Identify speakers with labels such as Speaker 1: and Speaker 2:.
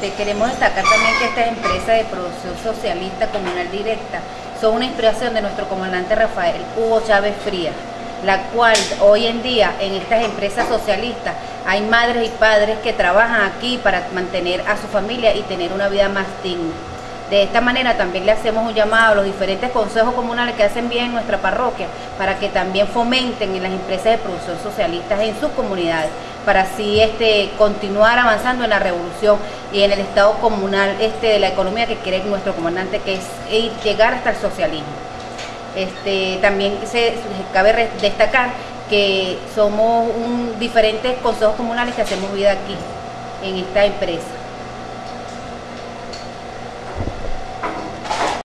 Speaker 1: este, queremos destacar también que estas empresas de producción socialista comunal directa son una inspiración de nuestro comandante Rafael Hugo Chávez Frías, la cual hoy en día en estas empresas socialistas hay madres y padres que trabajan aquí para mantener a su familia y tener una vida más digna. De esta manera también le hacemos un llamado a los diferentes consejos comunales que hacen bien en nuestra parroquia para que también fomenten en las empresas de producción socialistas en sus comunidades, para así este, continuar avanzando en la revolución y en el estado comunal este, de la economía que quiere nuestro comandante, que es llegar hasta el socialismo. Este, también se, cabe destacar que somos diferentes consejos comunales que hacemos vida aquí, en esta empresa.